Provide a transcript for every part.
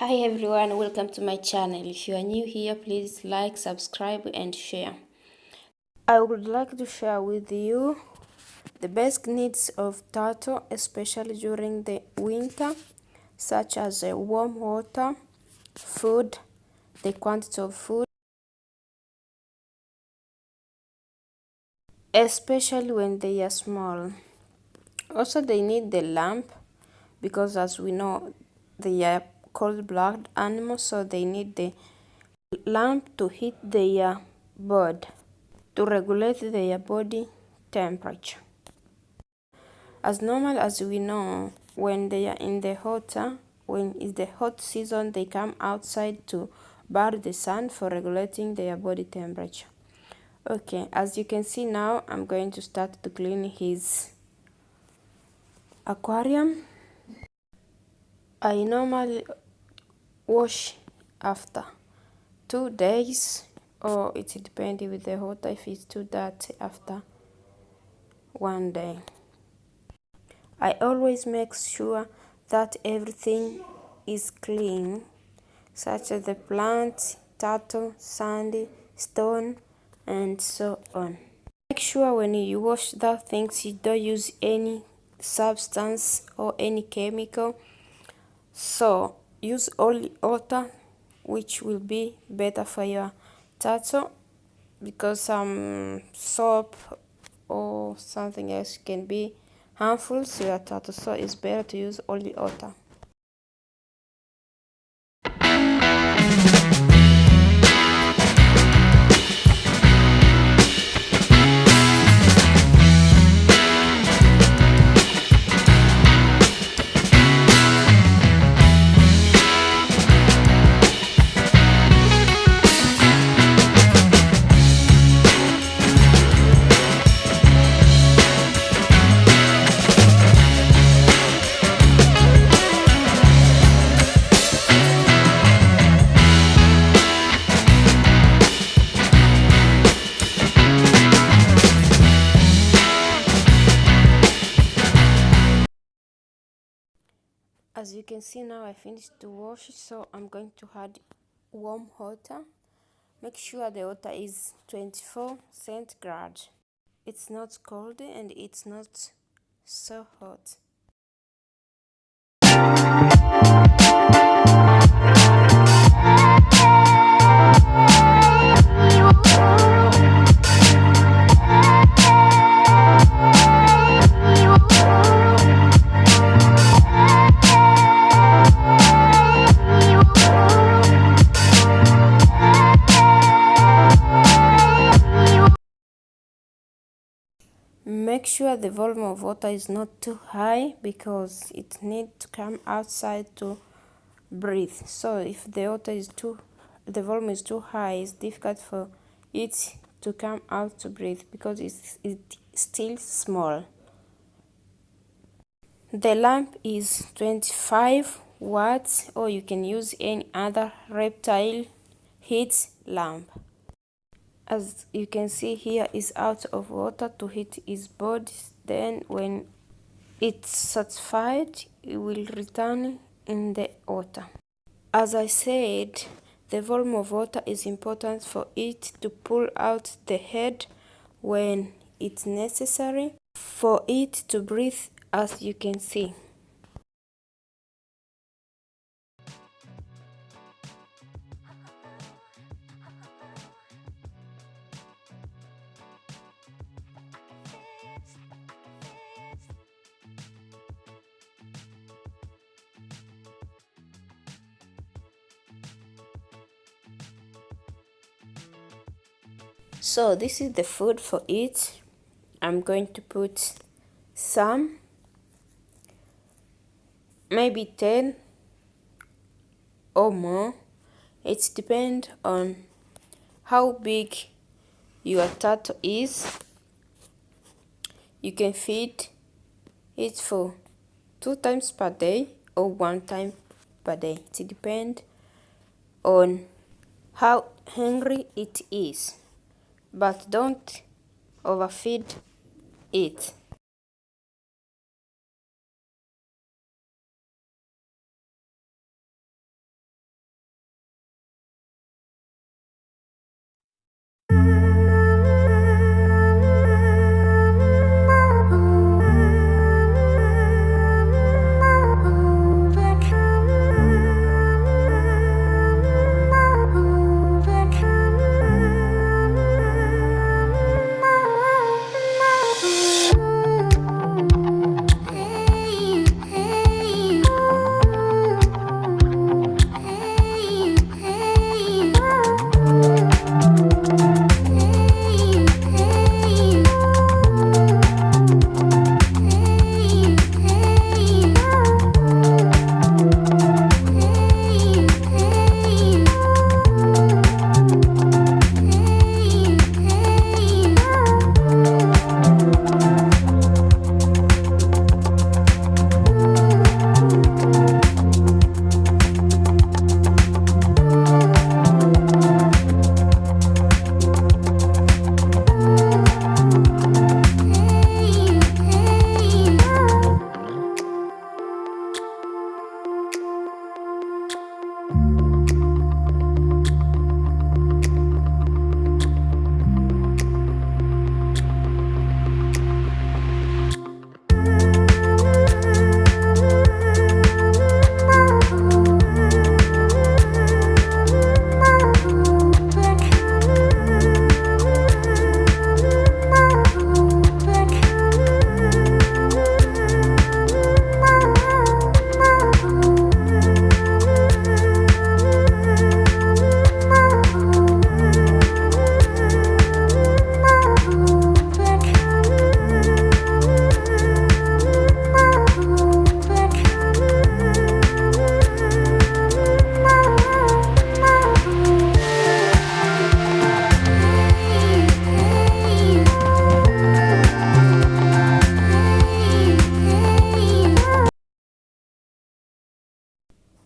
Hi everyone, welcome to my channel. If you are new here, please like, subscribe and share. I would like to share with you the basic needs of turtle, especially during the winter, such as uh, warm water, food, the quantity of food, especially when they are small. Also, they need the lamp because as we know, they are cold-blooded animals, so they need the lamp to heat their body, to regulate their body temperature. As normal as we know, when they are in the hotter, uh, when it's the hot season, they come outside to bar the sun for regulating their body temperature. Okay, as you can see now, I'm going to start to clean his aquarium. I normally wash after two days or it depends with the water if it's too dirty after one day. I always make sure that everything is clean such as the plants, turtle, sandy, stone and so on. Make sure when you wash that things you don't use any substance or any chemical so use only water which will be better for your turtle because some soap or something else can be harmful to your turtle so it's better to use only water as you can see now I finished to wash so I'm going to add warm water. Make sure the water is 24 centigrade. It's not cold and it's not so hot sure the volume of water is not too high because it needs to come outside to breathe. So if the water is too the volume is too high it's difficult for it to come out to breathe because it's, it's still small. The lamp is 25 watts or you can use any other reptile heat lamp as you can see here is out of water to heat his body. Then when it's satisfied it will return in the water. As i said the volume of water is important for it to pull out the head when it's necessary for it to breathe as you can see so this is the food for it I'm going to put some maybe 10 or more. It depends on how big your turtle is. You can feed it for two times per day or one time per day. It depends on how hungry it is but don't overfeed it.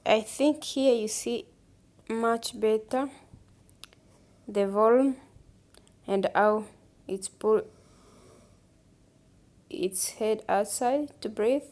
I think here you see much better the volume and how it's pull its head outside to breathe.